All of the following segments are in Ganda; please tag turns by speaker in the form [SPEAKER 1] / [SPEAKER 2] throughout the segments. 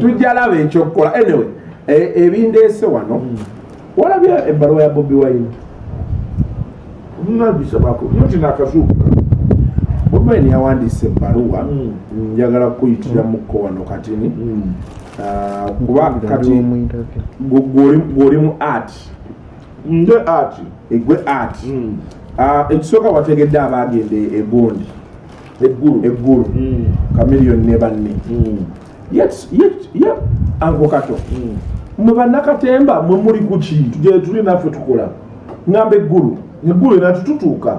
[SPEAKER 1] tujalaba ekyokukola anyway e- ebindeese wano walabya ebbaluwa ya bobi wine.
[SPEAKER 2] Nabisabako nti nakasuuka
[SPEAKER 1] bobi wine yawandiisa ebbaluwa
[SPEAKER 2] Mm.
[SPEAKER 1] njagala kuyitiramuko wano katini Ah, kuba kati gwe- gw'oli- gw'oli mu art.
[SPEAKER 2] Nde ati
[SPEAKER 1] egwe art. Ah, ekisooka wategedde abagenda egondi
[SPEAKER 2] eggulu
[SPEAKER 1] eggulu kamiliyoni ne banne ye ango kato mwe bannakatemba mwe muli ku ki?
[SPEAKER 2] Gye tuli naffe tukola
[SPEAKER 1] ŋŋamba eggulu.
[SPEAKER 2] Eggulu enatututuuka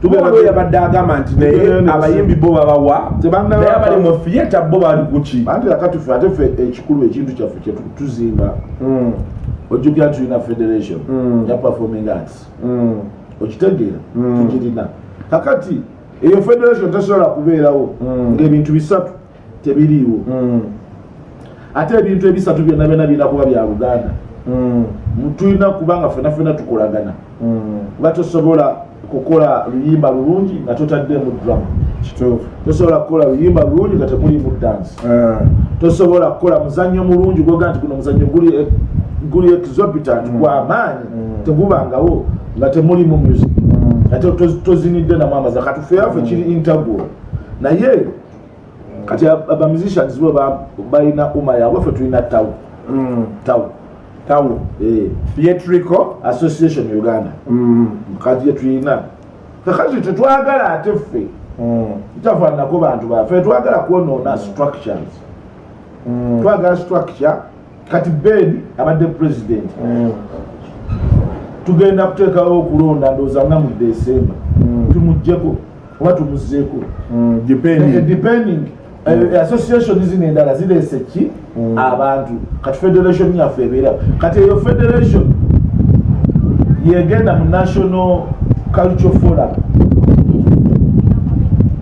[SPEAKER 1] tubeera yabadde agamba nti naye abayimbi bo babawa naye abali mu fiyeta bo bali ku ki?
[SPEAKER 2] Anti akati ffe ate ffe ekikulu ekintu kyaffe kyetuzimba
[SPEAKER 1] Mm,
[SPEAKER 2] ojjukira tulina federation.
[SPEAKER 1] Mm.
[SPEAKER 2] ya performing arts
[SPEAKER 1] mm,
[SPEAKER 2] okitegeera. Tukirina kakati eyo federation tesobola kubeerawo. Ngaebintu bisatu tebiriiwo.
[SPEAKER 1] Mm,
[SPEAKER 2] ate ebintu ebisatu byonna byonna birina kuba bya luganda
[SPEAKER 1] mm,
[SPEAKER 2] tulina kuba nga fena fena tukolagana. Kuba tosobola kukola luyimba lulungi nga totaddemu drama
[SPEAKER 1] kituufu.
[SPEAKER 2] Tosobola kukola luyimba lulungi nga temulimu dance.
[SPEAKER 1] Ah,
[SPEAKER 2] tosobola kukola muzannyo mulungi gwoga nti guno muzannyo guli e- guli exorbitant gwamaanyi tegubangawo nga temulimu music.
[SPEAKER 1] Mm,
[SPEAKER 2] ate toz- tozinidde namwamaza katufeaffe kiri integral naye kati ab- aba musicians bo ba- balina uma yaabwe ffe tulina tawu
[SPEAKER 1] mm.
[SPEAKER 2] tawu
[SPEAKER 1] tawo
[SPEAKER 2] eh,
[SPEAKER 1] theatrical
[SPEAKER 2] association uganda.
[SPEAKER 1] Mm,
[SPEAKER 2] kati gyetulina kakati tetwagala ate ffe.
[SPEAKER 1] Mm,
[SPEAKER 2] kitafaananako bantu baffe twagala kwonoona structures. Twagala structure. Kati ben abadde president. Tugenda kuteekawo okulonda ndowooza nga mu december. Tumugjeko oba tumuzeeko Eh,
[SPEAKER 1] depending.
[SPEAKER 2] Depending. eh, association zino endala zireese ki
[SPEAKER 1] Mm.
[SPEAKER 2] abantu. Kati federation yaffe ebeera. Kati eyo federation yegenda mu national culture forum.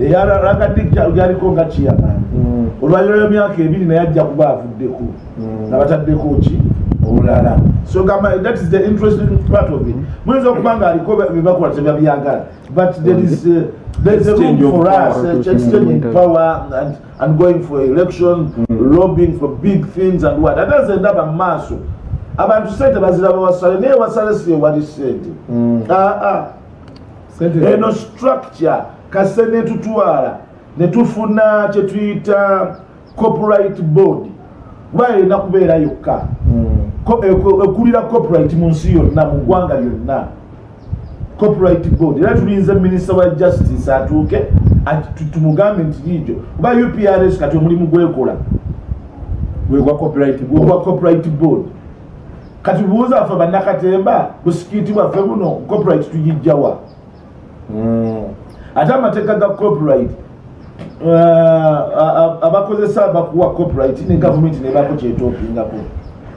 [SPEAKER 2] Eyaragadde lyaliko nga chairman.
[SPEAKER 1] Mm,
[SPEAKER 2] olwaliro lw'emyaka ebiri naye ajja kuba avuddeko.
[SPEAKER 1] Mm.
[SPEAKER 2] nga bataddeko ki olulala so gamba that is the interesting part of it. Muyinza okuba nga aliko byebakola tebyabyagala but there is, uh, there is a room for us uh, exchanging power and, and going for election lobbying for big things and what. Ate ze ndaba maaso abantu sente baziraba wasale naye wasale si ewali sente.
[SPEAKER 1] Mm.
[SPEAKER 2] aa
[SPEAKER 1] Sente-
[SPEAKER 2] eno structure kase netutwala netufuna kyetuyita copyright board. Kuba erina kubeera yokka.
[SPEAKER 1] Mm,
[SPEAKER 2] ekulira copyright mu nsi yonna mu ggwanga lyonna. Copyright board. Era tulinze minisita wa justice atuuke tumugambe nti liijo kuba uprs kati omulimu gwekola.
[SPEAKER 1] Gwe gwa copyright board.
[SPEAKER 2] kati buuza waffe bannakatemba busikiiti bwaffe buno copyright tugijjawa
[SPEAKER 1] Mm,
[SPEAKER 2] ate amateeka ga copyright a- abakozesa bakuwa copyright ne gavumenti nebako kyetopingako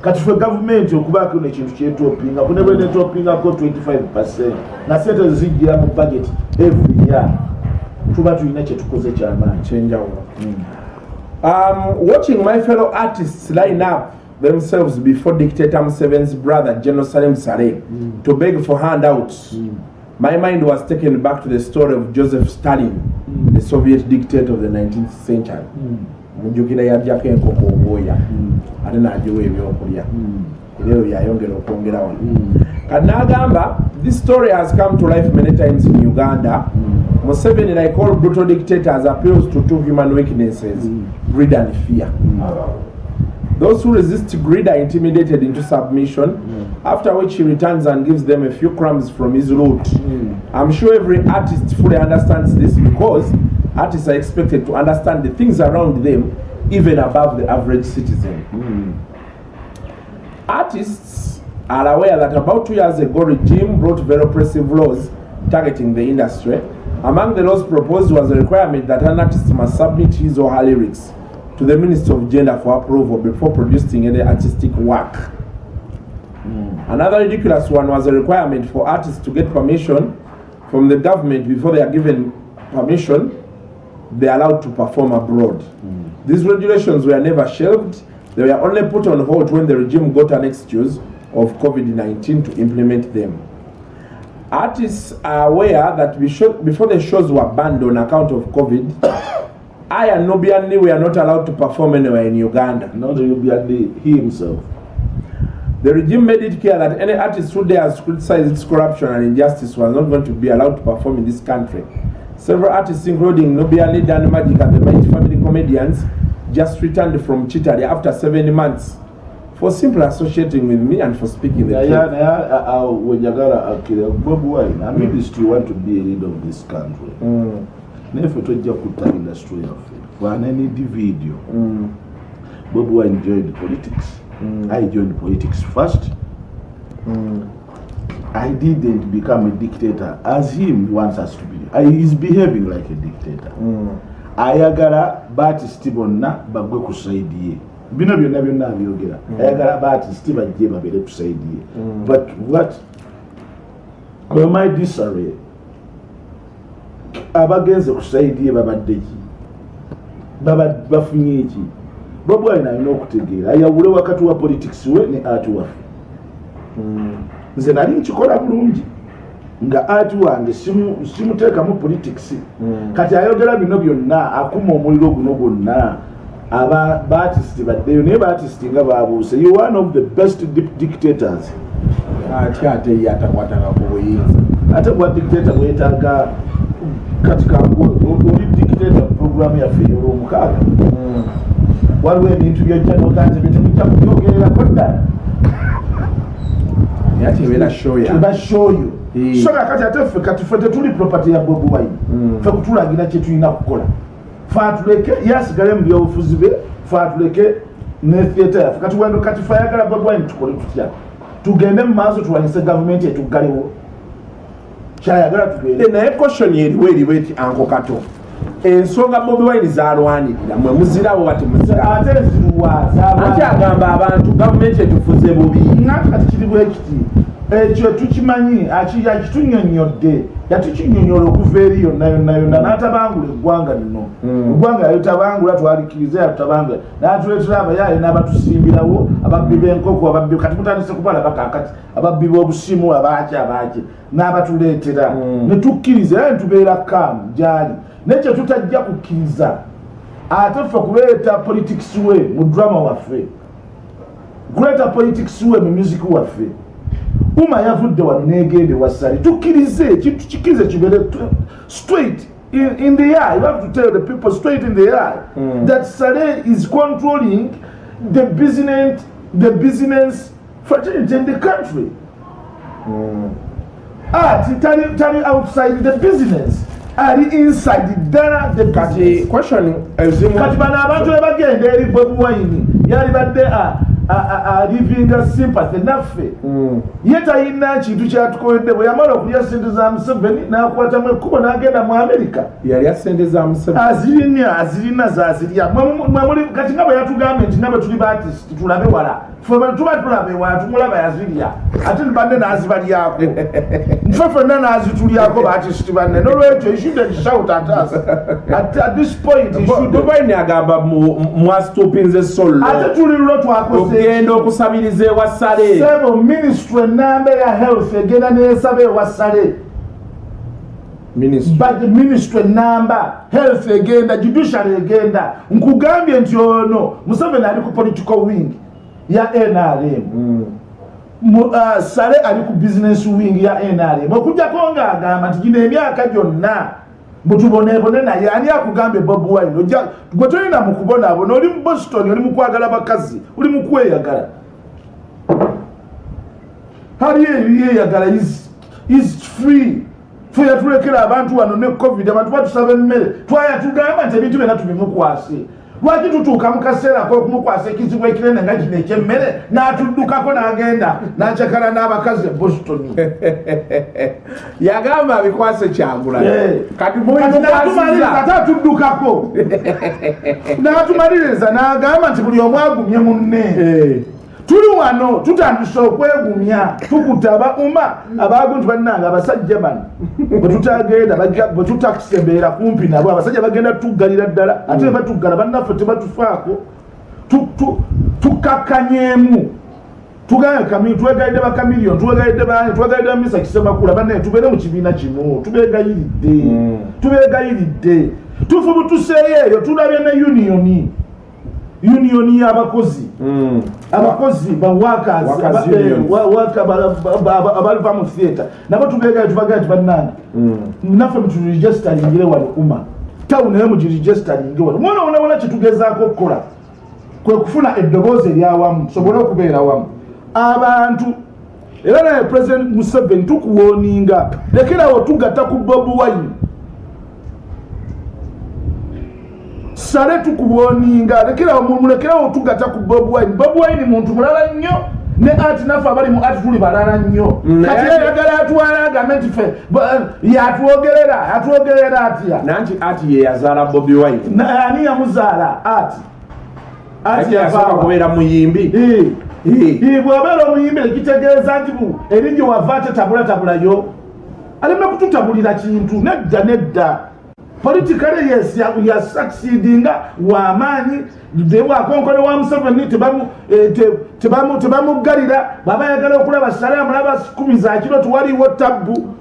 [SPEAKER 2] kati ffe gavumenti okubaako nekintu kyetopingako ne bwenetopingako 25 na sente zijjira mu budget every year. Tuba tulina kyetukoze kyamaanyi
[SPEAKER 1] kyenjawulo Um, watching my fellow artists line up themselves before dictator Museveni's brother Jerusalem Saleh to beg for handouts, my mind was taken back to the story of Joseph Stalin, the Soviet dictator of the 19th century. Mujjukira yaddako enkoko obwoya ate n'agiwa ebyokulya. Era ebyo byayongera okwongera wano. Kati n'agamba this story has come to life many times in uganda. Museveni like all brutal dictators appeals to two human weaknesses greed and fear those who resist greed are intimidated into submission mm. after which he returns and gives them a few crumbs from his loot mm. i'm sure every artist fully understands this because artists are expected to understand the things around them even above the average citizen. Mm. Artists are aware that about two years ago, regime brought very oppressive laws targeting the industry. Among the laws proposed was a requirement that an artist must submit his or her lyrics to the Ministry of Gender for approval before producing any artistic work. Hmm. Another ridiculous one was a requirement for artists to get permission from the government before they are given permission, they are allowed to perform abroad. Hmm. These regulations were never shelved, they were only put on hold when the regime got an excuse of COVID 19 to implement them. Artists are aware that we should, before the shows were banned on account of COVID, I and Nubian Lee were not allowed to perform anywhere in Uganda.
[SPEAKER 2] not Yubiandi, he himself.
[SPEAKER 1] The regime made it clear that any artist who dares criticize its corruption and injustice was not going to be allowed to perform in this country. Several artists, including Nubian Dan Magic, and the Mighty Family comedians, just returned from Chitali after seven months for simply associating with me and for speaking the
[SPEAKER 2] naye
[SPEAKER 1] truth.
[SPEAKER 2] naye uh, uh, wenjagala akira uh, bob wine am industry mm. want to be a leader of this country
[SPEAKER 1] Mm,
[SPEAKER 2] naye ffe tojja kutta industry yaffe. Fana nidi video.
[SPEAKER 1] Mm,
[SPEAKER 2] bob wine joined politics.
[SPEAKER 1] Mm.
[SPEAKER 2] i joined politics first.
[SPEAKER 1] Mm.
[SPEAKER 2] i didn't become a dictator as him wants us to be. I, he's behaving like a dictator.
[SPEAKER 1] Mm.
[SPEAKER 2] ayagala batisiti bonna bagwe ku saidi ye. Bino byonna byonna abyogera. Ayagala batisiti bajje babere ku saidi ye.
[SPEAKER 1] Mm.
[SPEAKER 2] but what my disarray abagenze ku saidi ye babadde ki? Baba- bafunye ki? Bobwalina alina okutegeera. Ayawule wakati wa politics we ne ati waffe
[SPEAKER 1] Mm.
[SPEAKER 2] nze nali nkikola bulungi nga ati wange simu- simuteekamu politics.
[SPEAKER 1] Mm.
[SPEAKER 2] kati ayogera bino byonna akuma omuliro guno gwonna aba batisiti baddeyo naye batisiti nga babuuse. You one of the best di- dictators.
[SPEAKER 1] Ate ate ye atakwatanga ku buyinza.
[SPEAKER 2] Ate bwa dictator bwetaaga kati kangu oli dictator program yaffe eyolwomukaaga waliwo ebintu byojja noganze byetemujja kubyogererako ddala tebashoyo
[SPEAKER 1] Eh.
[SPEAKER 2] so kakati ate ffe kati ffe tetuli property ya bobi wine. Ffe kutulagira kyetulina kukola. Fe atuleke yasigale mu byobufuzi be fe atuleke ne theatre yaffe kati wendo kati fe ayagala bobi wine tukole tutya tugende mu maaso tulwanyise gavumenti etuggalewo kyayagala
[SPEAKER 1] Eh, naye question eriwo eriwo eti anko kato ensonga bobi wine zalwanirira mwe muzirawo wa temuzirawo
[SPEAKER 2] ate nzirwaza
[SPEAKER 1] anti agamba abantu gavumenti etufuze bubi.
[SPEAKER 2] Nga kati kiri bwe kiti? Ekyo tukimanyi aki- akitunyonyodde yatukinyonyola okuva eri yonna yonna yonna n'atabangula eggwanga lino.
[SPEAKER 1] Mm.
[SPEAKER 2] eggwanga yalitabangula twalikiriza yatutabangula n'atuleetera abayaaye n'abatusimbirawo ababbi b'enkoko ababbi kati mutandise kubalaba kakati ababbi b'obusimu abaki abaki n'abatuleetera.
[SPEAKER 1] Mm.
[SPEAKER 2] ne tukkiriza era netubeera kaamu gyali naye kye tutajja kukkiriza ate ffe kuleeta politics we mu drama waffe. Kuleeta politics we mu music waffe. Uma yavudde wano negende wasale tukkirize kintu kikirize kibeere straight in, in the eye. You have to tell the people straight in the eye
[SPEAKER 1] Mm.
[SPEAKER 2] that sale is controlling the business the business fraternity in the country. Ati tali tali outside the business ali inside ddala the
[SPEAKER 1] kati question ezimu
[SPEAKER 2] kati bano abantu be bagenda eri bobi wine yalibadde alivinga sympathy naffe
[SPEAKER 1] Mm.
[SPEAKER 2] ye talina kintu kyatukoledde bwe yamala okulya sente za museveni n'akwatamu ekkubo n'agenda mu amerika
[SPEAKER 1] yalya sente za museveni
[SPEAKER 2] azirina azirina zazirya Mwe- mwe muli- kati nga bwe yatugambye nti nga bwe tuli batisiti tulabe wala ffe bwe tuba tulaba ewala tumulaba yazirya ate banne n'azibalyako nfe ffenna n'azitulyako batisiti banne nolwekyo ishude shout at us at, this point
[SPEAKER 1] wine agamba mwastupinze sollo
[SPEAKER 2] ate tuli lulo twakoze
[SPEAKER 1] okugenda okusabiriza ewa sale
[SPEAKER 2] sebo ministry enamba ya health egenda neyesaba ewasale.
[SPEAKER 1] Ministry.
[SPEAKER 2] but ministry enamba health egenda judiciary egenda. Nkugambye nti ono museveni ali ku political wing ya nrm
[SPEAKER 1] Mm.
[SPEAKER 2] Mu- uh, sale ali ku business wing ya nrm okujjako ngaagamba nti gino emyaka gyonna mutubonebone naye ani akugambye bob wine. Ojja gwe tolina mu kubonaabona oli mu boston oli mu kwagala bakazi oli mu kweyagala. Hali ebiyeyagala is- is free. Fe yatulekera abantu wano ne covid abantu batusaba emmere. Twaya tugamba nti ebintu byonna tubimukwase lwaki tutuuka mu kaseera kokumukwasa ekizibu ekinene nga kino ekyemmere n'atuddukako n'agenda n'akyakala n'abakazi e boston?
[SPEAKER 1] Yagamba abikwase kyagula.
[SPEAKER 2] Eh.
[SPEAKER 1] kati
[SPEAKER 2] ate atuddukako. N'atumaliriza n'agamba nti buli omu agumye munne.
[SPEAKER 1] Eh.
[SPEAKER 2] Tuli wano tutandise okwegumya tukuta abauma abagu nti bannanga abasajja bano bwetutagenda bwe tutakisembeera kumpi nabo abasajja bagenda tuggalira ddala. Ate ne batuggala bannaffe tebatufaako Tu- tu- tukakkanyeemu tugaye kami twegalidde bakamilion twegalidde bani twegalidde bamisa kisemakula banaye tubeere mu kibiina kimu tubegayiridde
[SPEAKER 1] Mm.
[SPEAKER 2] tubegayiridde tufubu tuseeyo eyo tulabye ne unioni unioni y'abakozi.
[SPEAKER 1] Mm.
[SPEAKER 2] abakozi bawakazi
[SPEAKER 1] Workers unions.
[SPEAKER 2] abaliva mu theatre. Nabo tubegayo tubagaye tibannange
[SPEAKER 1] Mm.
[SPEAKER 2] naffe muturegisitaringire wano uma. Tawuni naye mugiregisitaringe wano. Mwona wonawona kyetugezaako okukola kwe kufuna eddoboozi eryawamu tusobole okubeera wamu abantu era naye president museveni tukuwooninga. Lekerawo tugatta ku bobi wine sale tukuwooninga lekerawo mulekerawo tugatta ku bobi wine. Bobi wine muntu mulala nnyo ne ati naffe abali mu ati tuli balala nnyo. Kati yayagala atwala agambe nti ffe ba- yatwogerera atwogerera atya
[SPEAKER 1] nanti ati ye yazaala bobi wine.
[SPEAKER 2] Na- ani yamuzaala? Ati ati
[SPEAKER 1] ati yasooka
[SPEAKER 2] yavaawa.
[SPEAKER 1] kubeera muyimbi.
[SPEAKER 2] Eh.
[SPEAKER 1] Eh.
[SPEAKER 2] Eh, bw'abeera omuyimbi ekitegeeza nti erinnya wava atetabulatabulayo aleme kututabulira kintu nedda nedda politikale yes ya- yasucceedinga wamaanyi bwakonkone wa museveni tebamu- eh, te- tebamu- tebamuggalira bw'aba yagala okulaba sale amulaba kumi za kiro tiwaliwo tabbu.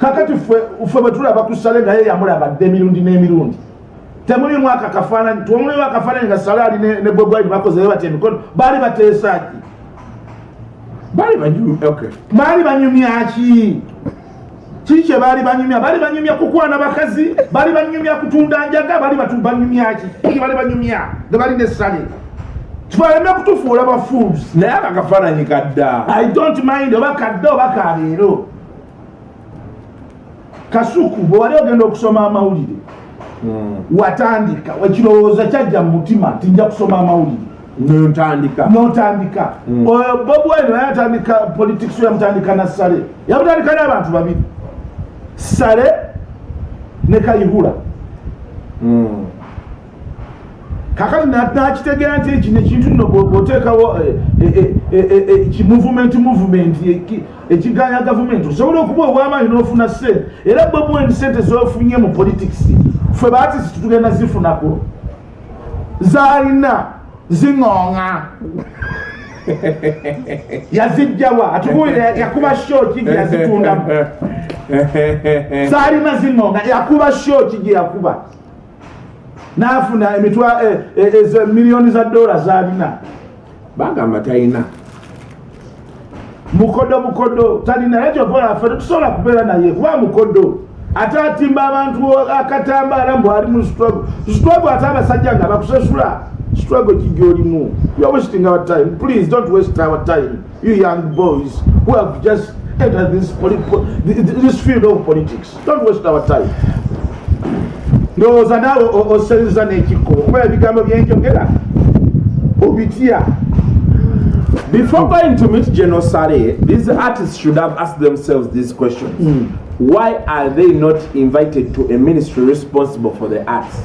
[SPEAKER 2] Kakati ffe ffe bwe tulaba ku sale nga ye yamulabadde emirundi n'emirundi. Temulimu aka kafaananyi temulimu akafaananyi nga salaali ne ne bwebwali bakozeyo bati emikono baali bateesaki
[SPEAKER 1] bali banyumi okay.
[SPEAKER 2] baali banyumyaki kiki kye baali banyumya? Baali banyumya kukwana bakazi? Baali banyumya kutunda njaga? Baali banyumyaki ki? Baali banyumya? Nga bali nesale tufaleme kutufuula bafools
[SPEAKER 1] naye akakafaananyi kadda.
[SPEAKER 2] I don't mind oba kadde oba kaleero kasuku bwe wali ogenda okusoma amawulire
[SPEAKER 1] Mm.
[SPEAKER 2] watandika. Ekirowoozo kyajja mu mutima nti nja kusoma amawulire. Notandika.
[SPEAKER 1] Mm.
[SPEAKER 2] Oyo bobi wine naye yatandika politics yamutandika na sale yamutandika n'abantu babiri sale ne kayihura.
[SPEAKER 1] Mm.
[SPEAKER 2] kakati na- nakitegeera nti kino ekintu nno bwo- bwoteekawo kimuvement movement eki- ekiganya gavumenti osobola okuba obwamaanyi n'ofuna sente era wine sente zofunye mu politics ffe baatisi titugenda zifunako. Zaalina ziŋoŋa yazijjawa atubuulire yakuba shoki gye yazitundamu zaalina ziŋoŋa yakuba shoki gye yakuba. N'afuna emitwa eh, eh, ezo miliyoni za dola zaalina
[SPEAKER 1] bagamba talina
[SPEAKER 2] mukodo mukodo talina naye kyokola ffe tetusobola kubeera naye kuba mukodo. Ate atimba abantu akatambaala mbu ali mu struggle. Struggle ate abasajja nga bakusasula struggle kigyolimu you're wasting our time. Please don't waste our time. You young boys who have just entered this, this field of politics. Don't waste our time. Ndowooza naawe o- oseriza n'ekikko. Kuba ebigambo byenjogera obitya
[SPEAKER 1] Before going to meet General Sare, these artists should have asked themselves these questions.
[SPEAKER 2] Mm.
[SPEAKER 1] Why are they not invited to a ministry responsible for the arts?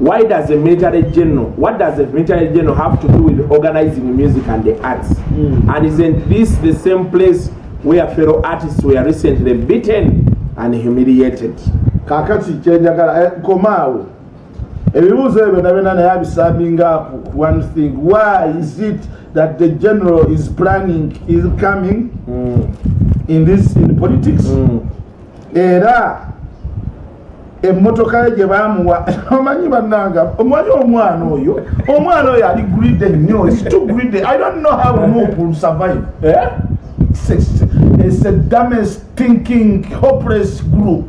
[SPEAKER 1] Why does a military general, what does a military general have to do with organizing music and the arts?
[SPEAKER 2] Mm.
[SPEAKER 1] And isn't this the same place where fellow artists were recently beaten and humiliated?
[SPEAKER 2] kakati kyenjagala eh, komaawo ebibuuzo ebyo nabena naye abisambinga up one thing why is it that the general is planning is coming
[SPEAKER 1] Mm.
[SPEAKER 2] in this in politics
[SPEAKER 1] Mm.
[SPEAKER 2] era emmotoka ye gye bamuwa omanyi bannanga omanyi omwana oyo? Omwana oyo ali gride nnyo is too gride i don't know how Nup will survive.
[SPEAKER 1] Eh?
[SPEAKER 2] it's a, dumbest thinking hopeless group.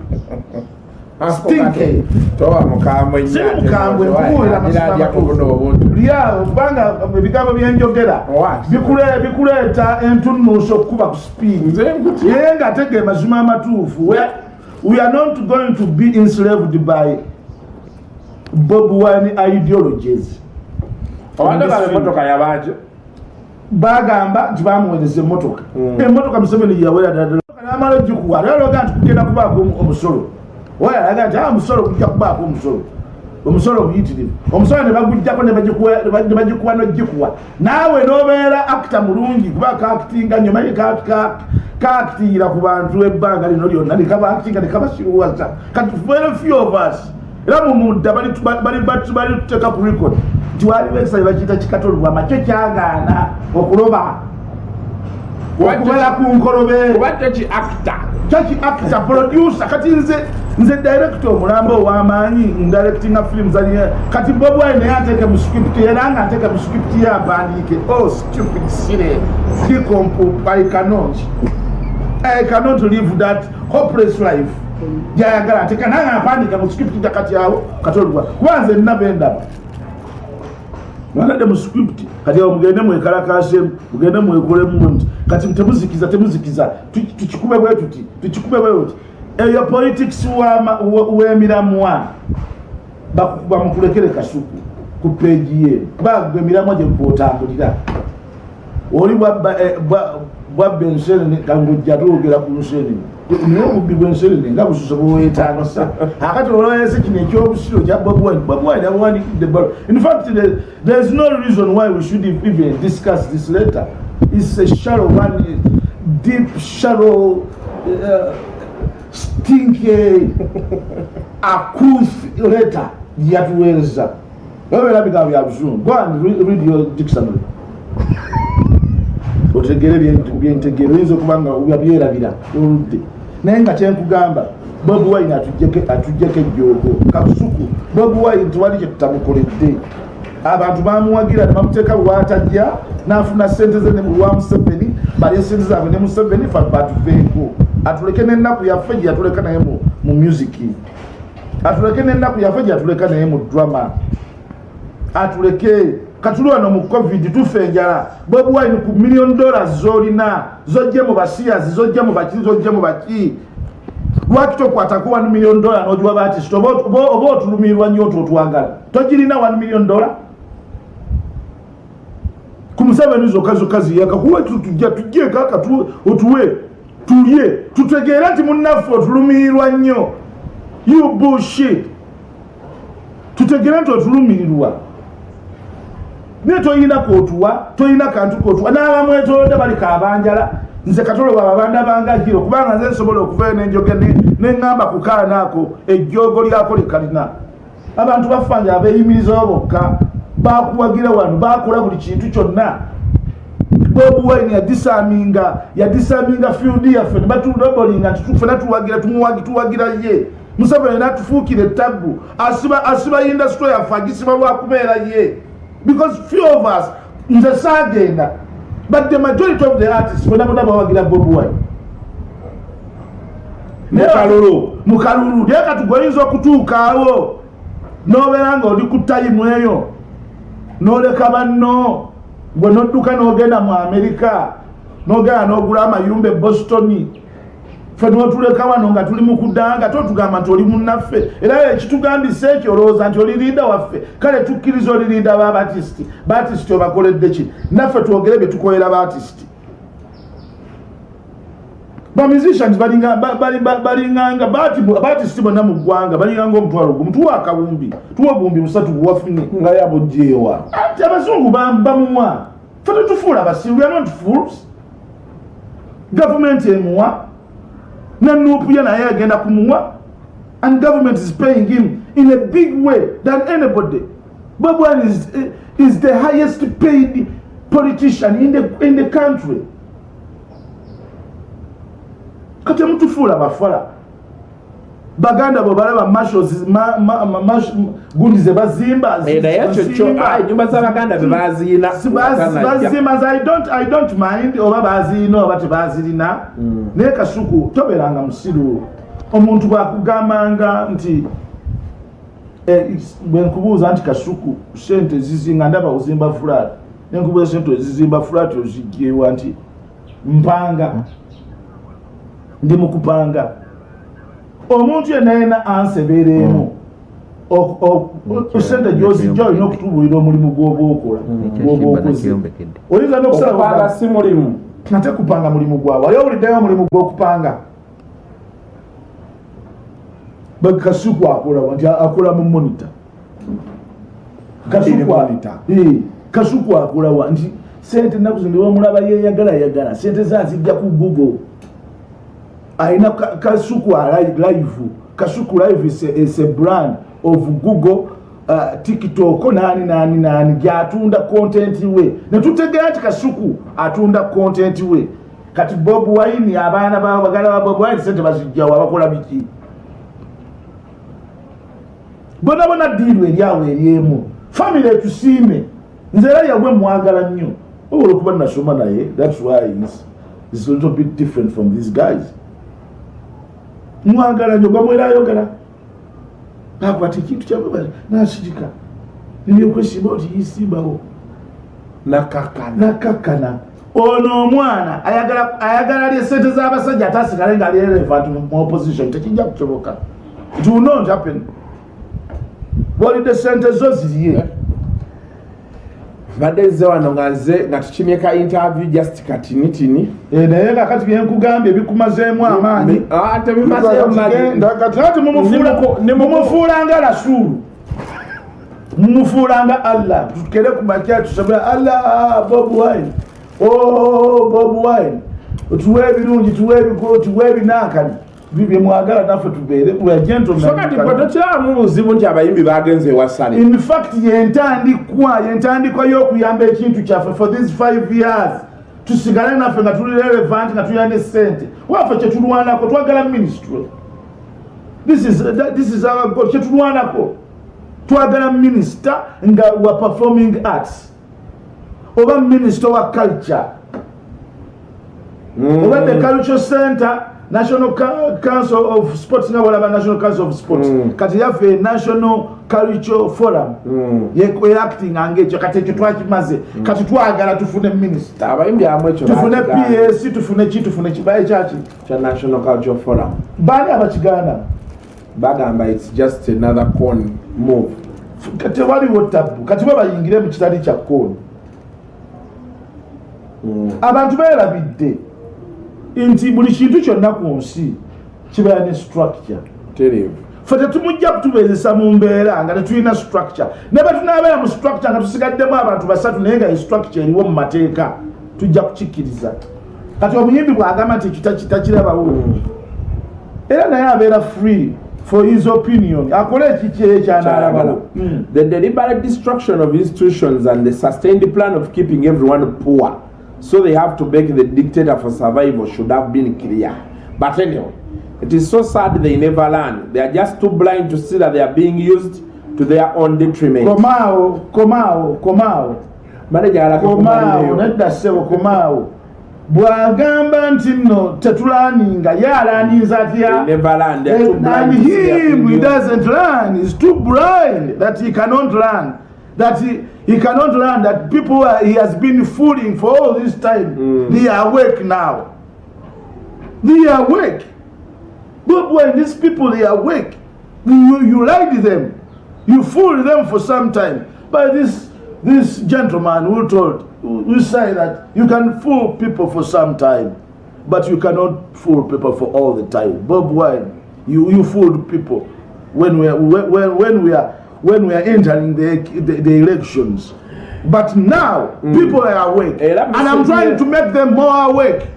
[SPEAKER 2] Lyawo kubanga ebigambo byenjogera bikule- bikuleeta entunuuso okukuba ku speed.
[SPEAKER 1] Nze nkutya
[SPEAKER 2] ye nga ate ge mazima amatuufu We- are not going to be enslaved by bob wine ideologies.
[SPEAKER 1] Emotoka
[SPEAKER 2] bagamba nti bamuweereza emmotoka.
[SPEAKER 1] Mm.
[SPEAKER 2] emmotoka museveni yawera ddala namala ogikuwa ate alaga nti kugenda kubaako omu- omusolo. Oyo alaga nti "Ah, omusolo kujja kubaako omusolo omusolo omuyitirivu. Omusolo ne bagujjako ne bagikuwa- nogikuwa naawe nobeera akita mulungi kuba kakitinga nnyo manyi kakitingira ku bantu ebbanga lino lyonna nekabakitinga nekabasiruwaza kati very few of us. Era mumudda bali tuteeka ku record. Nti waliwo ekisale bakiyita kikatolubwama kyo kyagaana okuloba okumala ku nkolobe.
[SPEAKER 1] Kuba toki acta
[SPEAKER 2] producer. Kati nze nze director omulambo ow'amaanyi ndirectinga film zaliye kati bob wine naye ateeke mu script era nga ateeke mu script ye apandiike oh stupid sire. Kikompu i cannot. I cannot live that hopeless life. Gyayagala ateeka nange apandiika mu script jakati awo kati olwa kuba nze nnabendaba banadde mu script kati awo mugende mwekalakasemu mugende mwekolemu nti kati temuzikiza temuzikiza. Tu- tukikube bwe tuti tukikube bwe tuti eyo politics w'ama- we- w'emiramwa bakukuba mukulekere kasuku ku peegi ye. Bagwe emiramwa gye kwotambulira oli bwabba eh, bwa- bwabba ensenene kangojja twogera ku nsenene naye obubbi bw'ensenene nga bususe bwewetaano sa akati olwayese kino ekyobusiro kya bobwine abawanikidde balo in fact there is no reason why we should even discuss this letter. Its a shallow one deep shallow uh, stinky akuth letter yatuweereza oberabika bya buzungu go and read, read your dictionary. Otegere byentegere oyinza okuba nga yabyerabira oludde. Naye nga kyenkugamba bobi wine atujjeko ejjoogo kasuku bobi wine tewali kyetutamukoledde abantu bamuwagira nebamuteeka lwatajja nafuna sente ze ne mulwa museveni balye sente zaabwe ne museveni fa batuveeko atuleke nenaku yaffe gye yatuleka naye mu- mu musiki atuleke nenaku yaffe gye yatuleka naye mu drama. Atuleke katuli wano mu covid tufe enjala bwebuwaini ku million dollars zolina zojje mu basiyazi zojje mu baki zojje mu baki. Lwaki tokwatako 1 million dollar nogiwa batisita oba otulumirirwa nnyo otwo otwagala? Togirina 1 million dollar ku museveni zokka zokka ziyaka kuwe tujje kaka tu- otuwe tulye tutegeere nti munnaffe otulumirirwa nnyo. You bullshit. Tutegeere nti otulumirirwa. Naye toyina kootuwa toyina kantu kootuwa n'abamwetolodde bali kabanjala. Nze katolo baba banda bangajiro kubanga nze nsobola okuvayo nenjoge neŋŋamba ku kaana ako ejjoogo lyako likalina abantu bafanjala beeyimirizawo bokka bakuwagira wano bakola buli kintu kyonna bobi wine yadisaminga yadisaminga field yaffe nebatulobolinga tifena tuwagira tumuwagi tuwagira ye. Museveni natufuukira ettabu asiba asiba industry yaffe agisiba lwakubeera ye. Because few of us nze saagenda. But the majority of the artists bona bona bawagira bobi wine.
[SPEAKER 1] Mukalulu.
[SPEAKER 2] mukalulu naye kati gweoyinza okutuukaawo nobeera nga oli ku tayimu eyo noleka banno gwe nodduka nogenda mu amerika nogenda nogula amayumba e boston fe notuleka wano nga tuli mu kudanga totugamba nti oli munnaffe. Era ekitugambisa ekyo olowooza nti oli linda waffe. Kale tukkiriza oli linda babatisiti batisiti obakoledde ki? Naffe twogere bye tukolera batisiti balinga- ba- bali- ba- balinganga batisiti bonna mu ggwanga balinganga omutwalo gumu tuwa akawumbi tuwa obuwumbi busatu buwafunye
[SPEAKER 1] nga yabugyewa
[SPEAKER 2] ati abazungu bam- bamuwa fe tetufuula basiru are not fools. Gavumenti emuwa ne nuupu ye naye agenda kumuwa and government is paying him in a big way than anybody. Bob wine is, is the highest paid politician in the, in the country kati mutufuula bafala baganda bwe balaba marshals ma- ma- ma- mash- gundi ze bazimba
[SPEAKER 1] ekyo kyo
[SPEAKER 2] bazimba.
[SPEAKER 1] ayi nyumba z'abaganda be baziina
[SPEAKER 2] Si baz- bazimba zi- I don't- i don't mind oba bazirina oba tebazirina
[SPEAKER 1] Mm.
[SPEAKER 2] naye kasuku toberanga musiru. Omuntu bwakugambanga nti eh, is- bwenkubuuza nti kasuku sente zizinga ndaba ozimba flat nenkubuuza sente ezizimba flat ozigyewa nti mpanga ndi mukupanga omuntu yenna yena ansebereemu O- o- sente gyozijja olina okutubulira omulimu gwoba okola gwoba okoze. oyinza
[SPEAKER 1] okupanga
[SPEAKER 2] nokusala
[SPEAKER 1] si mulimu.
[SPEAKER 2] ate kupanga mulimu gwawe ali owuliddeyo omulimu gwokupanga? Bakasuku akolawa nti akola mu monita kasuku akolawa nti sente naku zino wamulaba yeyagala yagala sente zazijja ku google alina ka- kasuku live. Kasuku live is a, is a brand of google uh, tiktok. Nani nani nani. Gyatunda content we netutegeera nti kasuku atunda content we kati bob wine abaana bagala ba bob wine sente bazijjawo abakola biki? Bona bona diiru eryawo eryemu famiry etusiime nze era yagwe mwagala nnyo. Obola okuba nasoma naye thats why is, is a little bit different from these guys mwagala nnyo gamwera ayogera nakwata ekintu kyabwe nasirika. Ebyokwesimba oti yisimbawo.
[SPEAKER 1] Nakakana.
[SPEAKER 2] Ono omwana ayagala ayagala lye sente z'abasajja ate asigale nga alirelevant mu opposition. Tekijja kusoboka it will not happen. Bwolidde sente zo ziriye
[SPEAKER 1] mbadde nze wano nga nze nga tukimye ka interview just katinitini
[SPEAKER 2] Eh, naye nga kati byenkugambye bikumazeemu amaanyi.
[SPEAKER 1] Ah, tebimazeyo mali
[SPEAKER 2] Genda kati ati mumufuula-
[SPEAKER 1] Nimuko- nimuko-
[SPEAKER 2] mumufuula nga rasulu mumufuula nga allah. Tukere ku makya tusabe allah bob wine. Oh, bob wine. Tuwe ebirungi tuwe ebikulu tuwe ebinankani byemwagala naffe tubeere
[SPEAKER 1] so kati gwe tokiramu buzibu nti abayimbi bagenze ewasale
[SPEAKER 2] in fact yentandikwa yentandikwa y'okuyamba ekintu kyaffe for these five years. Tusigale naffe nga tuli relevant nga tulina ne sente waffe kyetulwanako twagala ministry this is, that- this is our goal. Kyetulwanako twagala minister nga wa performing arts. Oba minister wa culture.
[SPEAKER 1] Mm.
[SPEAKER 2] oba the cultural center national council of sports nga walaba national council of sports?
[SPEAKER 1] Mm.
[SPEAKER 2] kati yaffe national cultural forum.
[SPEAKER 1] Mm.
[SPEAKER 2] yeacting angekyo kati ekyo twakimaze kati twagala tufune minister.
[SPEAKER 1] Abayimbi amu ekyo
[SPEAKER 2] tufune ps tufune ki tufune kibaye kyaki
[SPEAKER 1] kya national culture forum.
[SPEAKER 2] Baani abakigaana
[SPEAKER 1] bagamba its just another con move.
[SPEAKER 2] Tewaliwo tabu kati bo bayingire mu kitali kya kooni
[SPEAKER 1] Mm.
[SPEAKER 2] abantu beerabidde nti buli kintu kyonna ku nsi kibeera ne structure. Fe tetumujja kutubeezesa mu mbeera nga tetulina structure. Ne betunaabeera mu structure nga tusigaddemu abantu basatu naye nga structure eriwo mu mateeka tujja kukikkiriza. Kati omuyimbi bw'agamba nti kitakirabawo era naye abeera free for his opinion akole ekiki ekyanaalabawo Mm.
[SPEAKER 1] The deliberate destruction of institutions and the sustained plan of keeping everyone poor, so they have to beg the dictator for survival, should have been clear. But anyway, it is so sad they never learn. They are just too blind to see that they are being used to their own detriment. Manager alaka
[SPEAKER 2] komaawo
[SPEAKER 1] kumaleyo.
[SPEAKER 2] nedda ssebo komaawo bw'agamba nti nno tetulaaninga ye alaaninza atya
[SPEAKER 1] never learn. They are too
[SPEAKER 2] And,
[SPEAKER 1] blind
[SPEAKER 2] and
[SPEAKER 1] to see they are
[SPEAKER 2] him, he doesn't learn. He's too blind that he cannot learn. That he, he cannot learn that people are, he has been fooling for all this time.
[SPEAKER 1] Mm.
[SPEAKER 2] They are awake now. They are awake. But when these people they are awake, you, you lied them. You fooled them for some time. But this this gentleman who told who say that you can fool people for some time, but you cannot fool people for all the time. Bob Wine, you, you fooled people when we are when, when we are when we are entering the, the, the elections. But now people are awake.
[SPEAKER 1] Era
[SPEAKER 2] And I'm trying
[SPEAKER 1] here-
[SPEAKER 2] to make them more awake.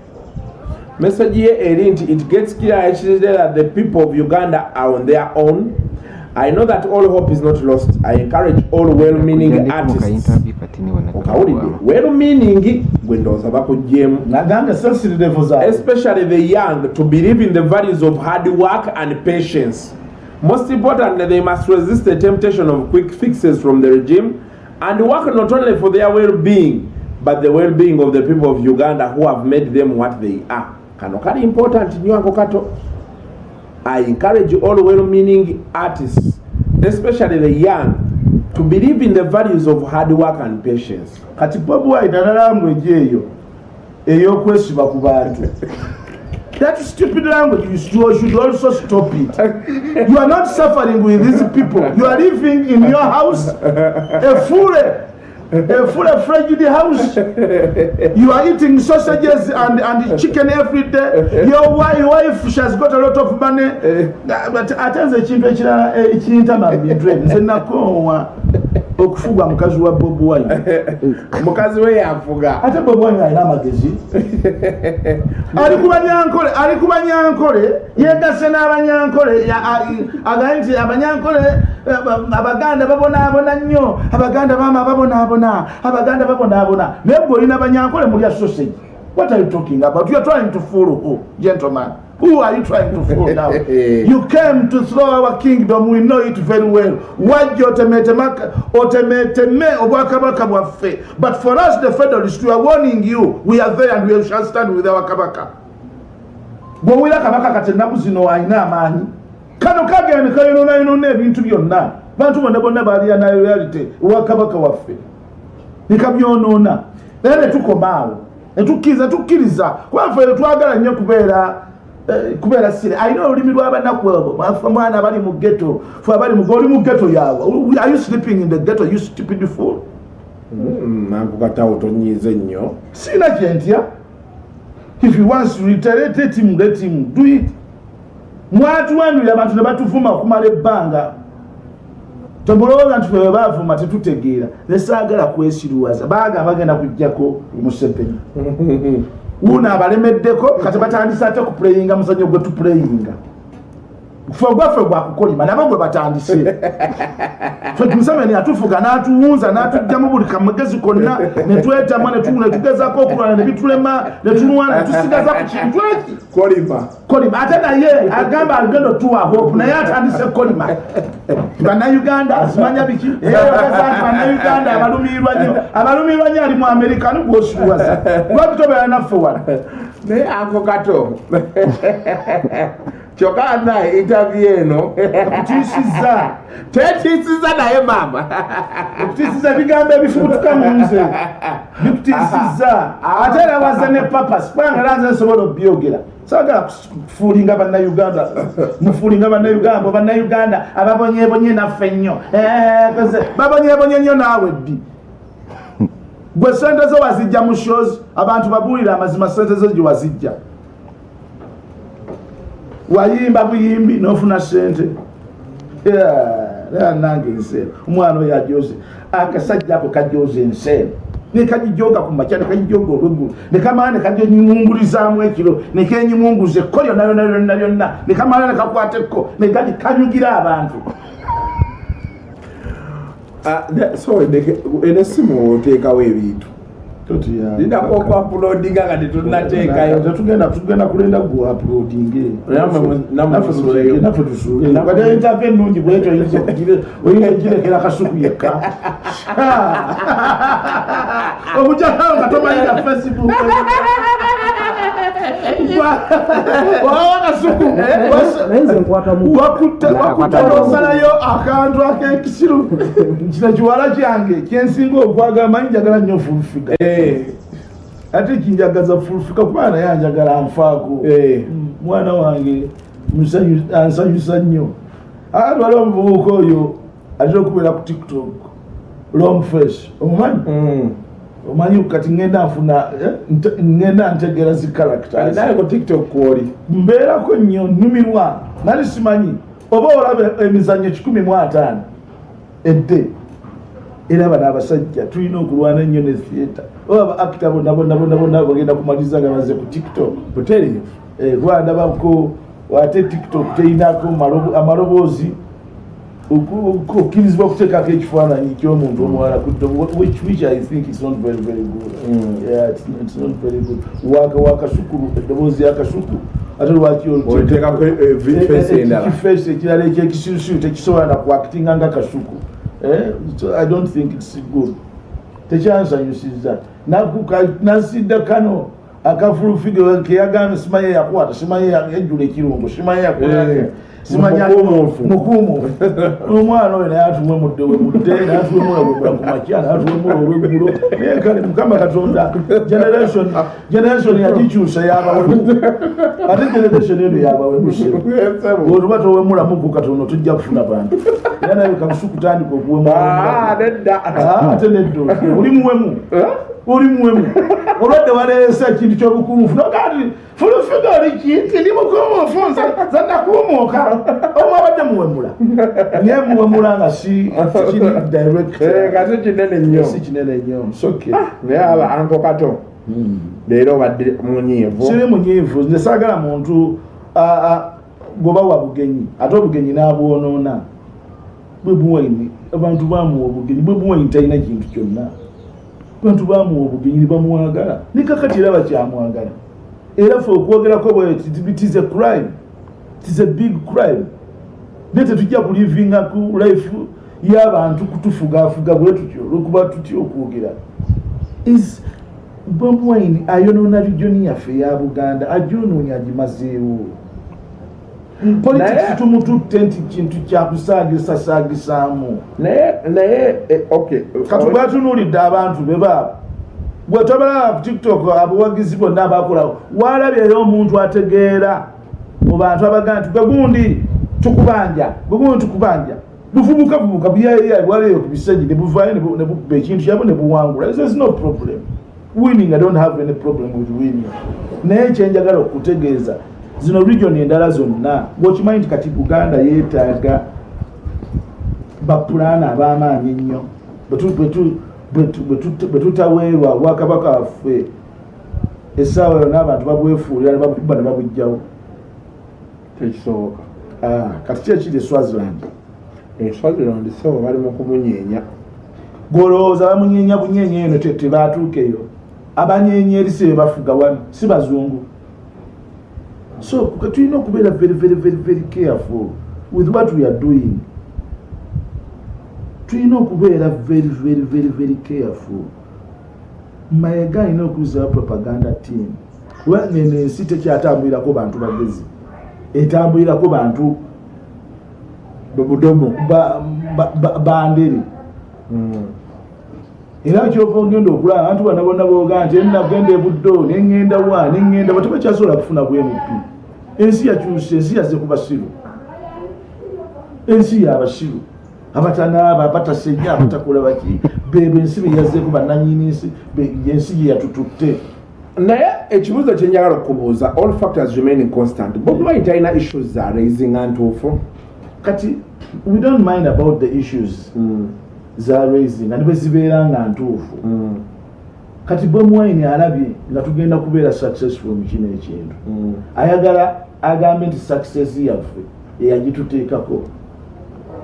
[SPEAKER 1] message nti it gets clear actually that the people of uganda are on their own i know that all hope is not lost i encourage all well-meaning artists okawulidde well-meaning gwe ndowooza bakugyemu
[SPEAKER 2] Naganga sensitive zaabwe.
[SPEAKER 1] especially the young to believe in the values of hard work and patience most importantly they must resist the temptation of quick fixes from the regime and work not only for their well-being but the well-being of the people of uganda who have made them what they are. Kano kali important nnyo ako kato. I encourage all well-meaning artists especially the young to believe in the values of hard work and patience.
[SPEAKER 2] Kati bobi wine analanguage eyo ey'okwesiba ku bantu that stupid language you should, also stop it you are not suffering with these people you are living in your house a full a full frigid house you are eating sausages and, and chicken every day your wife, wife she has got a lot of money but ate nze ekintu ekirala ekiyintama mu bintu ebyo nze nakoowa okufugwa mukazi wa bobi wine.
[SPEAKER 1] Mukazi we yafuga.
[SPEAKER 2] Ate bobi wine alina amagezi. Ali ku banyankole ali ku banyankole yegase n'abanyankole agaye nti abanyankole eh, ba- abaganda babonaabona nnyo abaganda maama babonaabona abaganda babonaabona. Naye gwe olina banyankole mulya sausage. What are you talking about? You are trying to fool who gentleman who are you trying to fool now? You came to throw our kingdom. We know it very well. Wajja otemetema- otemeteme obwakabaka bwaffe? But for us the federalists we are warning you. We are there and we shall stand with our kabaka. Bwowira kabaka kati ennaku zino alina amaanyi. Kano kagenda nekayononayonona ebintu byonna. Bantu bonna bonna balya na reality. Owa kabaka waffe nekabyonoona era netukomaawo netukkiriza tukkiriza. Kubaffe twagala nnyo kubeera eh, kubeera sire. Alina olulimi lwabanaku abo. Mwana abali mu geto fe abali mu oli mu geto yaawe are you sleeping in the geto you stupid fool?
[SPEAKER 1] Mm, nanku katawo tonyiize nnyo.
[SPEAKER 2] Sina kyentya if you wants to reiterate let him let him do it. Mwatuwanulira abantu ne batuvuma okumala ebbanga. Tobulowooza nti febe bavuma tetutegeera. Nesaagala kwesiruwaza. Baagamba bagenda kujjako museveni uno abalemeddeko kati batandise ate kupuleyinga muzanyo gwe tupuleyinga fe gwaffe gwakukolima nabo gwe batandise. Fe museveni atufuga n'atuwunza n'atugjamu buli kamagezi konna netwetamwa netugezako okulwana nebitulema netulwana netusigaza ku kintu eki?
[SPEAKER 1] Kolima.
[SPEAKER 2] Kolima. Ate naye agamba alugendo tuwa hope naye atandise kolima bannayuganda azimanya biki? Eyogaza nti bannayuganda abalumirwa nyo abalumirwa nyo ali mu amerika ni gwosiruwaza lwaki tobeera naffe wano
[SPEAKER 1] naye ako kato. Kyokka naye interview eno.
[SPEAKER 2] Kutiisiza
[SPEAKER 1] tetiisiza naye maama
[SPEAKER 2] okutiisiza ebigambo ebifubutuka mu nze bikutiisiza ate era waza ne papas kubanga era nze nsobola obyogera sagala kufuulinga bannayuganda mufuulinga bannayuganda bannayuganda ababonyebonye naffe nnyo Eh, koze babonyebonye nnyo naawe ddi gwe sente zo wazijja mu shows abantu babuulira amazima sente zo gye wazijja. Wayimba buyimbi n'ofuna sente nange enseera omwana oyo ajoze akasajja ako kajoza enseera nekagijoga ku makya nekagijoga olweggulu nekamala nekaginyungulizaamu ekiro nekenyimunguza ekko lyonna lyonna lyonna lyonna. Nekamala nekakwata ekko negati kanyugira abantu
[SPEAKER 1] so ene- eno essimu oteekawo ebintu linako okuapulodinga nga tetunateekayo
[SPEAKER 2] tetugenda tugenda
[SPEAKER 1] mu- namwe musuuleyo.
[SPEAKER 2] naffe tusuuleyo
[SPEAKER 1] Namwe-
[SPEAKER 2] kati entave ennungi bwetyo oyinza oyinza ogirekera kasuku yekka obujakawo nga tomanyira facebook wakutte nosalayo akantu akekisiru. Kino kiwala kyange kyensinga okwagala manyi njagala nnyo fulufiga
[SPEAKER 1] Eh,
[SPEAKER 2] ate kinjagaza fulufiga kubanga naye anjagala anfaako.
[SPEAKER 1] Eh.
[SPEAKER 2] mwana wange ansanyusa nnyo. Ate waliwo omuvubuka oyo atera okubeera ku tiktok. Long face omumanyi?
[SPEAKER 1] Mm.
[SPEAKER 2] Omanyi kati ngenda nfuna eh, nte- ngenda ntegeera zi
[SPEAKER 1] alinayo ku tiktok kwoli
[SPEAKER 2] mbeerako nnyo nnumirwa. Nali simanyi oba olaba emizannyo kikumi mu ataano edde. Era bano abasajja tulina okulwana ennyo ne theatre. Oba aba acta bonna bonna bonna bonna bagenda kumaliza nga baze ku tiktok.
[SPEAKER 1] Butereevu.
[SPEAKER 2] Eh, kuba ndabako ate tiktok terinako malobo- amaloboozi okkirizibwa okuteekako ekifaananyi ky'omuntu omuwala ku ddo- which which i think is not very very good.
[SPEAKER 1] Mm.
[SPEAKER 2] Yeah, it's not- it's not very good. Waka wakasukulu eddoboozi yakasuku ate lwaki
[SPEAKER 1] oliteekako face endala?
[SPEAKER 2] kifeesi ekirala ekyekisirusiru tekisobola nakwakitinga nga kasuku Eh, so i don't think its good. Tekyansanyusiza. Nakuka nasidde kano akafulufige keyagambye simanyi yakwata simanyi yajjula ekirungo simanyi
[SPEAKER 1] Eh,
[SPEAKER 2] yakola simanyi
[SPEAKER 1] mukumuufu.
[SPEAKER 2] mukumuufu omwana oyo naye atuwe mudde we mudde natuwemula webula ku makya natuwemula olweggulo naye kale mukama katonda generation generation yagikyusa yabawemu ate generation eno yabawemuse olwotuba towemulamu ku katono tujja kufuna bantu. Era naye kabusu kutandika
[SPEAKER 1] Ah, nedda.
[SPEAKER 2] Ate neddo oli muwemu oli muwemu. Olwadde waleese ekintu kyobukumufu nogati fulufiga oli kinti ndi mukumufu nze zanakumuuka omu abadde muwemula. Naye muwemula nga si direct.
[SPEAKER 1] Eh, kati kinene nnyo.
[SPEAKER 2] Si kinene nnyo. Soke
[SPEAKER 1] naye aba anko kato. Leero obadde munyiivu.
[SPEAKER 2] Siri munyiivu. Nze saagala muntu a- a- gwoba wa bugenyi ate obugenyi n'abwonoona bwe buwaini abantu bamuwa obugenyi bwe buwaini talina kintu kyonna bantu bamuwa obugenyi bamwagala nekakati era bakyamwagala era fe okwogerako bwetitis a crime. Tis a big crime. Naye tetujja kulivinga ku life y'abantu kutufugafuga bwe tutyo olwokuba tutya okwogera. Is bob wine ayonoona regioni yaffe eya buganda agyonoonya agimazeewo politics tumututte nti kintu kyakusaagisasaagisaamu
[SPEAKER 1] naye naye eh, okay
[SPEAKER 2] kati bwatunuulidde abantu be baabo bwe tobalaba ku tiktok abawagizi bonna abakolawo waalabyeyo omuntu ategeera mu bantu abagaa nti gwe gundi tukubanja gwe gundi tukubanja. Buvubuka vubuka buyayaya bwaleyo ku bisenyi ne buvaayo ne bu- ne bukuba ekintu kyabo ne buwangula. This is no problem. Winning i don't have any problem with winning. Naye kyenjagala okutegeeza zino region endala zonna bwokimanyi nti kati buganda yeetaaga bapulaana ab'amaanyi ennyo. Bwe tu- bwe tu- bwe tu- bwe tu- bwe tutaweerwa obwakabaka waffe essaawa yonna abantu babwefuulira ne babuba ne babugjawo.
[SPEAKER 1] Tekisoboka.
[SPEAKER 2] Ah, kati ki ekiri eswaziland
[SPEAKER 1] eswaziland sebo bali mu kumunyeenya.
[SPEAKER 2] Gwolowooza bamunyeenya bunyeenya eno te- tebatuuka eyo abanyeenya erisi be bafuga wano si bazungu so tulina okubeera very very very very careful with what we are doing. Tulina okubeera very very very very careful. Mayiga alina okuzawo propaganda team. Kuba neno ensi tekyatambulirako bantu bagezi. Etambulirako bantu ba- bandere
[SPEAKER 1] Mm.
[SPEAKER 2] era kyova ogenda okulaba abantu bonna bonna boga nti enagenda ebuddo neŋŋenda wa neŋŋenda ba tebakyasobola kufuna bwmp ensi yakyuse ensi yazze ku basiru. Ensi yabasiru abatanaaba batasenya abatakola baki. Bebo ensi beyazzeeko bannanyini nsi be- ensi gye yatututte
[SPEAKER 1] naye ekibuuzo kyenjagala okubuuza all factors remaining constant. Bobi wine talina issues za raisinga ntuufu?
[SPEAKER 2] Kati we don't mind about the issues za raising nga nibwe zibeera nga ntuufu kati bomwine alabye nga tugenda kubeera successful mu kino ekintu. Ayagala agambe nti success yaffe eyagituteekako.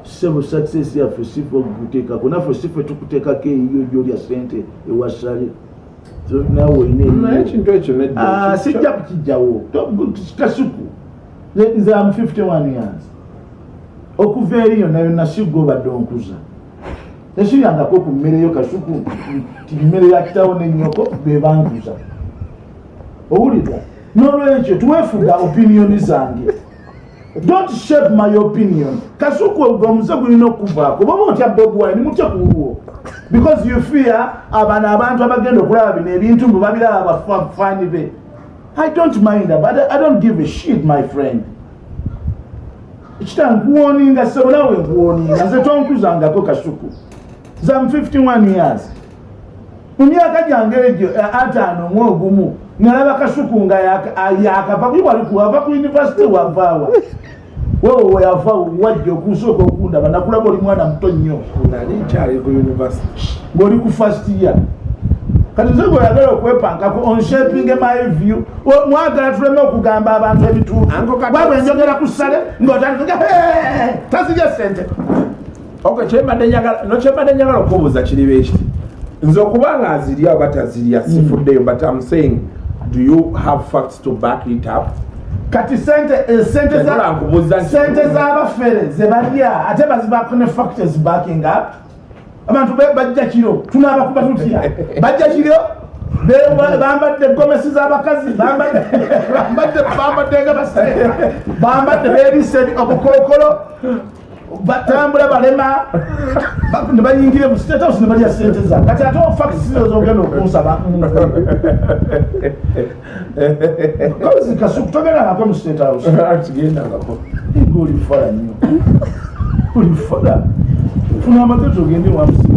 [SPEAKER 2] Sebo success yaffe sife okuteekako naffe sife tukuteekako eyiyo gyolya sente ewasale naawe olina Ah, sijja kukijjawo kasuku Nze- am 51 years. Okuva eri yonna yonna sigga obadde onkuza tesiryangako ku mmere yo kasuku nti mmere ya kitawo nenyoko bebankuza owulira nolwekyo tuwefuga opiniyoni zange. Don't shape my opinion. Kasuku ogwo omuze gulina okuvaako baba otya bob wine mutya kuwuwo because you fear abano abantu abagenda okulaba bino ebintu mbu babiraba bafaani be. I don't mind but I, don't give a shit my friend. Kita nkuwoninga sebo nawe nkuwoninga nze tonkuzangako kasuku zam 51 years. Mu myaka gyange egyo eh, ataano mu ogumu nalaba kasuku nga yaka- ah, yakava waliwava ku univesity wavaawa wewe weyava wajja okusooka okundaba nakulaba oli mwana muto nnyo.
[SPEAKER 1] Nali nkyali ku university
[SPEAKER 2] ng'oli ku first year. Kati nze gweoyagala okwepankako onshaping my view. O- mwagala tuleme okugamba abantu ebituufu.
[SPEAKER 1] Uncle Kati-
[SPEAKER 2] wabwe njogera ku ssale ng'otandika tazija sente
[SPEAKER 1] ok kyembadde njagala okubuuza kiriba ekiti nze okuba nga azirya oba tazirya sifuddeyo but am saying do you have facts to back it up?
[SPEAKER 2] Kati sente eh, z'abafere ze balya ate bazibaako ne factors backing up. Abantu bajja kiro tunaabakuba tutya bajja kiro bambadde gomesi z'abakazi bambadde nga basere bambadde beebise obukookolo batambula balema. Ba- ne bayingira mu state house ne balya sente za. Kati ate ofacts zogenda okunsaba kozi kasuku togenda nako mu state house.
[SPEAKER 1] Tugendangako
[SPEAKER 2] Nga oli fala nnyo. Oli fala funa amagezi ogende wansi.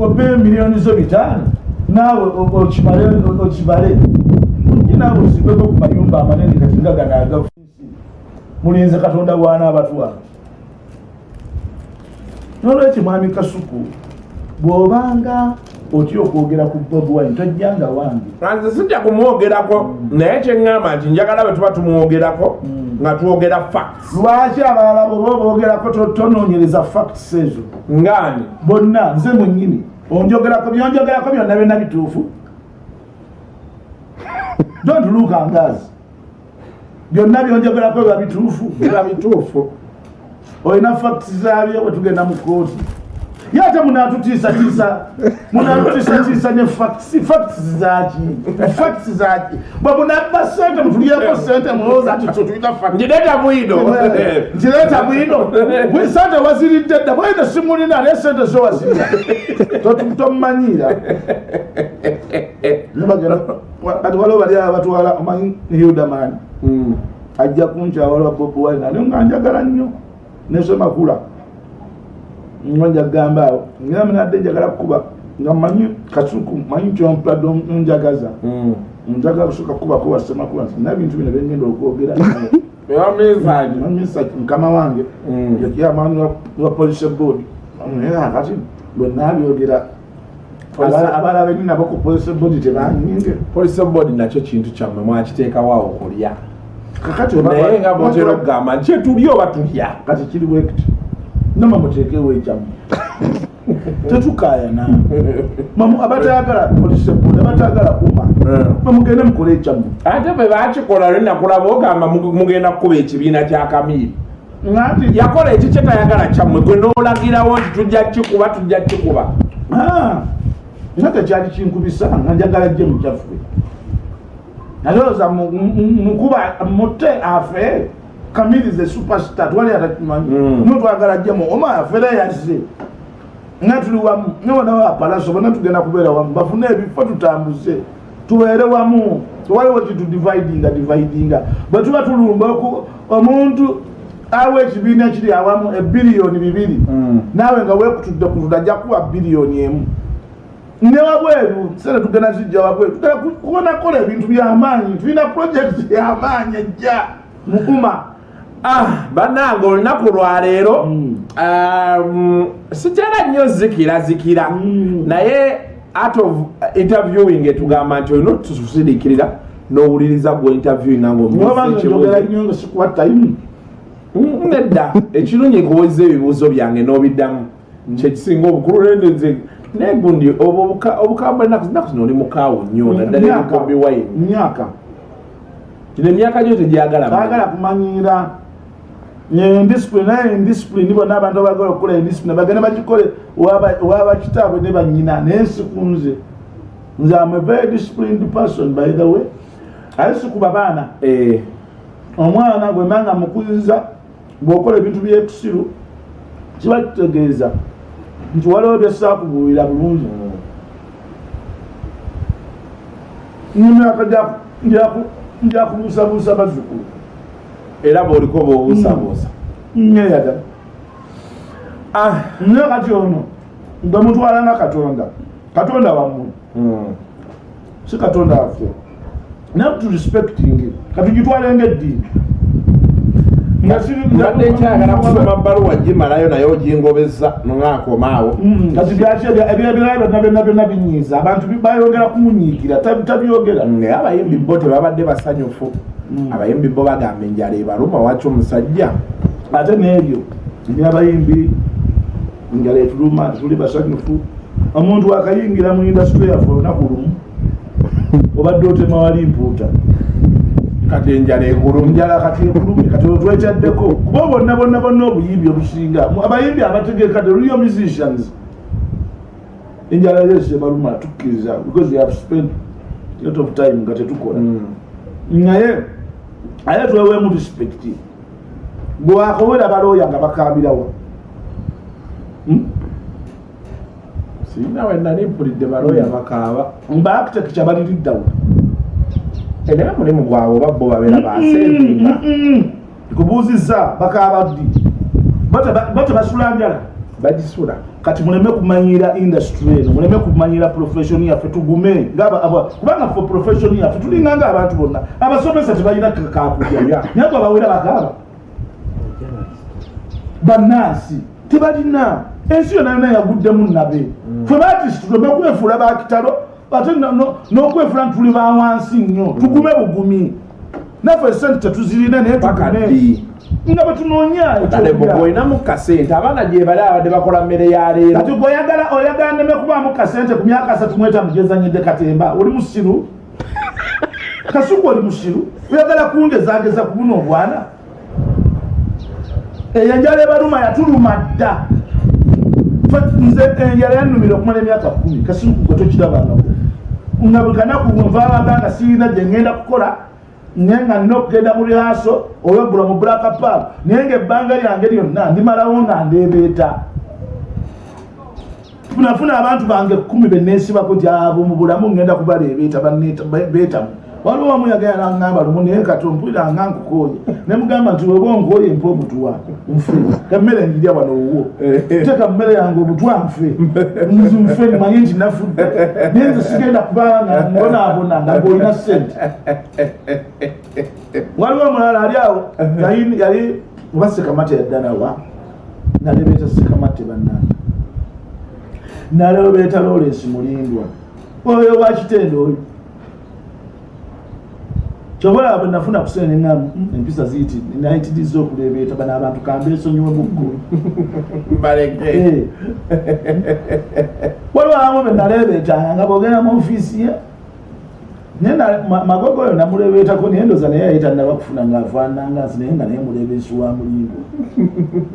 [SPEAKER 2] Obe miliyoni zo bitaano naawe okimale okibale naawe osigbeko ku mayumba amanene kati nga gano agafusi mulinze katonda bwana abatwala nolwekyo mwami kasuku bw'obanga otya okwogera ku bob wine tojjanga wange.
[SPEAKER 1] Nze sijja kumwogerako. Naye kyeŋŋamba nti njagala bwe tuba tumwogerako nga twogera facts.
[SPEAKER 2] Lwaki abalala bweoba boogerako to- tonoonyereza facts ezo?
[SPEAKER 1] Ngaani?
[SPEAKER 2] Bonna nze mwennyini. Onjogerako byonjogerako byonna byonna bituufu. Don't look angazi byonna byonjogerako biba bituufu.
[SPEAKER 1] Biba bituufu
[SPEAKER 2] olina facts zabyo bwe tugenda mu kooti ye ate munatutiisatiisa munatutiisatiisa ne facts facts zaki facts zaki. Bwe munabba sente mutulyeko sente mulowooza ati so tulina facts.
[SPEAKER 1] Njireta bwino
[SPEAKER 2] nkireeta bwino bwe sente waziridde dda bwene simulina naye sente zo wazirira tomumanyiira kati waliwo bali aba batwala omanyi hildaman
[SPEAKER 1] Mm.
[SPEAKER 2] ajja kunkyawala bobi wine ate nga njagala nnyo nesomakula nga njagamba awo. Nga minadde njagala kukuba nga manyi kasuku manyi kyompadde onjagaza.
[SPEAKER 1] Mm.
[SPEAKER 2] njagala kusooka kubako wasemakula nti na bintu bino byengenda okwogera. Mukama wange.
[SPEAKER 1] Mm.
[SPEAKER 2] yakyamaani wa police board. Kati bwenabyogera abala beni nabo ku police board tebanyinge
[SPEAKER 1] police board nakyo kintu kyammwe mwakiteekawo okulya
[SPEAKER 2] kakati
[SPEAKER 1] naye nga mutera okugamba nti etuli oba tulya
[SPEAKER 2] kati kiri bwekiti. Nama muteekewo ekyamu tetukayana abatayagala abatayagala kuma bamugende mukole ekyamu
[SPEAKER 1] ate bwe bakikola lwe nakulaba ogamba mu- mugenda kukuba ekibiina kya kamiiri.
[SPEAKER 2] Nati
[SPEAKER 1] yakola eki kyetayagala kyammwe gwe noolagirawo nti tujja kikuba tujja kikuba
[SPEAKER 2] nga tekyali kinkubisa nga njagala jje mukyaffe nalowooza mu- mu- mukuba mutte afe kamiri ze superstar twali atakimanyi
[SPEAKER 1] Mm.
[SPEAKER 2] notwagala jjemu oma afere yazze. Nga tuli wamu newonawo apalaso bonna tugenda kubeera wamu bafune ebifo tutambuze. Tubeere wamu. Tewaliwo kitudividinga dividinga bwe tuba tulumba oku- omuntu awa ekibiina kiri awamu ebiriyoni bibiri.
[SPEAKER 1] Mm.
[SPEAKER 2] naawe nga wekutudde kutudde ajja kuwa biliyoni emu ne wabweru sente tugenda zijja wabweru tugenda ku- kubona kola ebintu byamaanyi tulina projekiti yamaanyi ejja. Mukuma.
[SPEAKER 1] Ah, bannange olunaku lwaleero
[SPEAKER 2] Mm.
[SPEAKER 1] um, sikyala nnyo zikira zikira.
[SPEAKER 2] Mm.
[SPEAKER 1] naye out of interviewing etugamba nti olina otusirikirira n'owuliriza gwe interviewinga
[SPEAKER 2] nobanga njogera
[SPEAKER 1] ngaomuzikibuzo
[SPEAKER 2] nnyo nga sikuwa tayimu
[SPEAKER 1] nedda. Ekirungi nkuweza ebibuuzo byange n'obiddamu. Kyekisinga obukulu nenze naye gundi obwo obuka- obukambwe ennaku zinaku zino oli mukaawu nnyo naddala ebikombi wayini
[SPEAKER 2] myaka
[SPEAKER 1] kino emyaka gyo tegyagala
[SPEAKER 2] baagala kumanyira. Endisipulini naye endisipulini bonna abantu abagala okukola endisipulini bagenda bagikole owaba kitaabwe ne banyina naye sikunze nze. Am a very disciplined person by the way. Aye sikuba baana.
[SPEAKER 1] Eh,
[SPEAKER 2] omwana gwemanga mukuziza bw'okola ebintu byekusiru kiba kitegeeza nti waliwo byesaakubuulira bulungi nemyaka njakubuusabuusa bazzukulu.
[SPEAKER 1] Era bw'oliko bw'obuusabuusa
[SPEAKER 2] nyeyagala
[SPEAKER 1] Ah,
[SPEAKER 2] naye kati ono gwe mutwala nga katonda. Katonda wammwe.
[SPEAKER 1] Mm.
[SPEAKER 2] si katonda waffe. Naye turespecting katugitwalenga eddiini nga siri-
[SPEAKER 1] mbadde nkyagala kusoma bbaluwa gimalayo naye ogingobeza nongakomaawo
[SPEAKER 2] Mm, kati ebyebirala byonna byonna byonna binyiiza abantu bayongera kumunyiikira tabi- tabyogera
[SPEAKER 1] naye abayimbi bo tebabadde basanyufu.
[SPEAKER 2] Mm.
[SPEAKER 1] abayimbi bo bagamba enjala ebaluma waki omusajja?
[SPEAKER 2] Ate n'ebyo ebyabayimbi njala etuluma tetuli basanyufu. Omuntu akayingira mu indasitule yaffe olunaku lumu obadde otema wali mpuuta
[SPEAKER 1] kati enjala ekuluma
[SPEAKER 2] njala kati ekulumye kati otwekyaddeko kuba bonna bonna bonna obuyimbi obusinga. Abayimbi abategeka real musicians. Enjala yesi ebaluma tukkiriza because we have spent lot of time nga tetukola.
[SPEAKER 1] Mm.
[SPEAKER 2] naye aye tweweemu respect. Bwakobera balooya nga bakambirawa Hmm?
[SPEAKER 1] sirina we nali mpulidde balooya bakaaba?
[SPEAKER 2] Baakiteki kyabaliriddawo
[SPEAKER 1] naye mulimu gwabwe oba bo babeera basevinga
[SPEAKER 2] nkubuuzizza bakaaba ddi Bate- bate basula njala.
[SPEAKER 1] Bagisula.
[SPEAKER 2] Kati muleme kumanyira industry eno muleme kumanyira profession yaffe tugume. Kubanga fe profession yaffe tulinga nga abantu bonna. Abasomesa tebalina kakulya naye abawera bakaaba bannansi tebalina. Ensi yona yona yaguddemu nabe fe batisi tuleme kwefuula bakitalo ate no- no- n'okwefuula nti tuli bawansi nnyo tugume bugumi. Naffe esente tetuzirina naye
[SPEAKER 1] paka
[SPEAKER 2] tugume.
[SPEAKER 1] Ddi
[SPEAKER 2] nga bwe tunoonya
[SPEAKER 1] kale
[SPEAKER 2] ekyokulya.
[SPEAKER 1] bweolinamu kasente abaana gye bali abadde bakola mmere ya
[SPEAKER 2] kati
[SPEAKER 1] leero
[SPEAKER 2] gweoyagala oyagala neme kubaamu kasente ku myaka asatu mwetamu gyezanyidde katemba oli musiru? Kasuku oli musiru? Oyagala kungezageza ku buno obwana? Eyo enjala ebaluma yatuluma dda. Fe- nze enjala yannumira okumala emyaka kumi kasuku gwe tokirabangako nga buli kanaku nvaabanga nga sirina gye ngenda kukola naye nga nina okugenda mu lihaso olweggula mu bulaka paal naye nga ebbanga lyange lyonna ndimalawo nga ndeebeeta. Funafuna abantu bange kumi beneesibako gyabo mu bulamu ngenda kubaleebeeta beetamu waliwo wamu yagenda naŋŋamba lumu naye kati ompulira nga nkukooye ne mugamba nti weba onkooye mpa obutuwa nfe. Kammere njirya wano owwo teeka mmere yange obutwa nfe. Nzi nfe nimanye nti nafudde. Naye nze sigenda kubanga nga mbonaabona nga ng'olina sente waliwo omulala ali awo yali- oba sekamate yaddanawa nalebeeta sekamate bannange. Nalebeeta lawrence mulindwa. Oyo wakitende oyo kyobola bwe nafuna kusenenga empisa ziiti nayitiriza okulebeeta bano abantu kambeesonyiwe muggo
[SPEAKER 1] mbaleke
[SPEAKER 2] waliwo abamu be nalebeetanga nga bwogenda mu ofiisi ye naye na- ma- magogo oyo namulebeetako naye ndoza naye yayita naba kufuna ngaafaananga nsi naye nga naye mulebeesi wa mulindo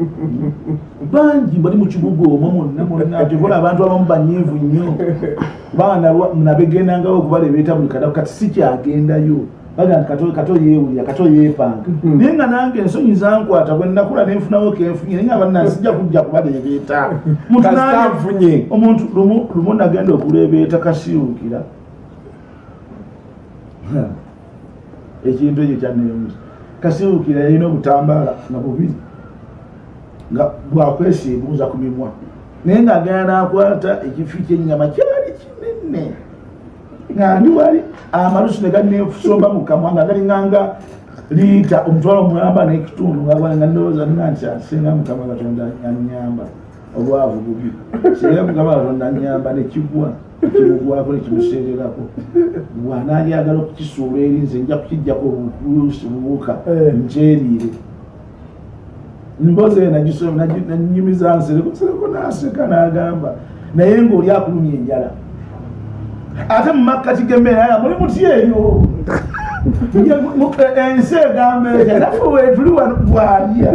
[SPEAKER 2] bangi bali mu kibuga omwo mwonna mwonna kyobola abantu abamu banyiivu nnyo. Kubanga nabegendangawo okubalebeeta buli kadaku kati si kyagendayo baga nti kato- yeewulira kato yeepanga. Naye nga nange ensonyi zankwata bwe nnakula nenfunawo kenfunye naye nga banna sijja kujja nange-
[SPEAKER 1] kasitanfunye
[SPEAKER 2] omuntu lumu nagenda okulebeeta kasiwukira ekintu ekyo kyaneemusa kasiwukira yalina obutambaala nga bubiri nga bwakwesiibuuza ku mimwa. Naye ngaagenda nakwata ekifi kyenyama kyali kinene nga ndi wali amalusu ne ganeesomba mu kamwa nga galinganga liita omutwalo omulamba n'ekitundu nga ndowooza nga nti asinga mukama katonda anyamba obwavu bubi. Singa mukama katonda anyamba nekigwa kimugwako nekimuseererako bwanalyagala okukisuula eri nze nja kukijjako obuluusi bubuuka
[SPEAKER 1] Eh.
[SPEAKER 2] nkyeriire mbozi eyo nanyumiza nsereko nsereko naseka nagamba naye ngaoli akulumya enjala ate mu makkati g'emmere aya muli muti eyo? Ensi egamba etya naffe wetuli wano bwalya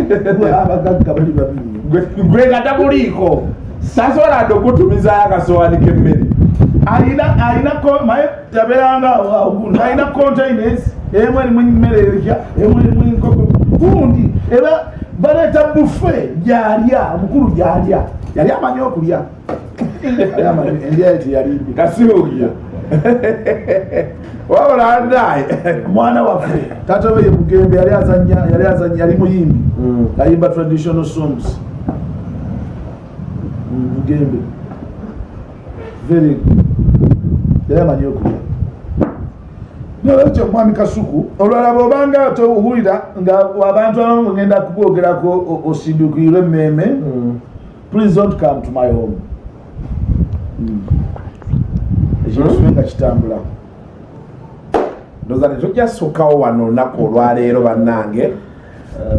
[SPEAKER 2] abagagga bali babiri.
[SPEAKER 1] Gwe nga tabuliiko sasobola adde okutumizayo akasowaani k'emmere?
[SPEAKER 2] Alina alina ko- maye tabeeranga awogundu alina containers emu erimu emmere erya emu erimu enkoko. Gundi eba baleeta bufe gyalya omukulu gyalya. Yali amanyi okulya. Yali amanyi, endya ye teyalimbi
[SPEAKER 1] kasiwukira wabula andaye
[SPEAKER 2] mwana waffe taata we ye mugembe yali azanya yali azanya yali muyimbi. Ayimba traditional songs. Mm, mugembe. Very yali amanyi okulya nolwekyo mwami kasuku olwala bwobanga towulira nga abantu abamu ngenda kukwogerako o- osindukirwe emmeeme please don't come to my home. Mm. ekyo kisube nga kitambula.
[SPEAKER 1] Ndoza tetujjasukkawo wano olunaku olwaleero bannange.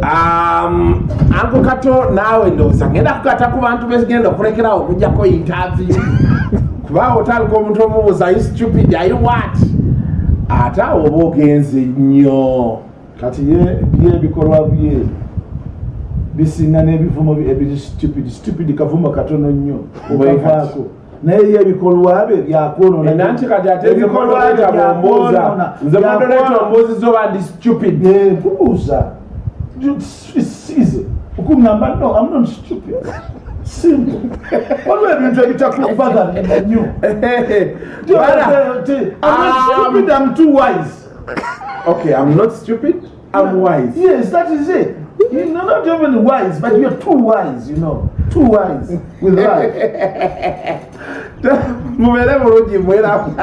[SPEAKER 1] Um, anko kato naawe ndowooza ngenda kukata ku bantu begenda okulekerawo okujjako interview. Kuba otandika omuntu omubuuza are you stupid? Are you what ate awo oba ogenze nnyo
[SPEAKER 2] kati ye ebikolwa bye bisinga n'ebivumo bye ebiri stupid stupid kavumo katono nnyo
[SPEAKER 1] Bwe
[SPEAKER 2] okavaako naye ye ebikolwa bye byakwonona
[SPEAKER 1] nanti kati ate nze modoleta bwombuuza nze modoleta ombuuziza oba ndi stupid
[SPEAKER 2] mbuuza size okuŋŋamba no I'm not stupid simple waliwo ebintu ebitakubagalira nnyo
[SPEAKER 1] Bala,
[SPEAKER 2] I'm not stupid, I'm too wise.
[SPEAKER 1] okay i'm not stupid i'm wise
[SPEAKER 2] Yes, that is it. You're not even wise, but you're too wise, you know. Too wise with life.
[SPEAKER 1] mubeere bulungi mweramu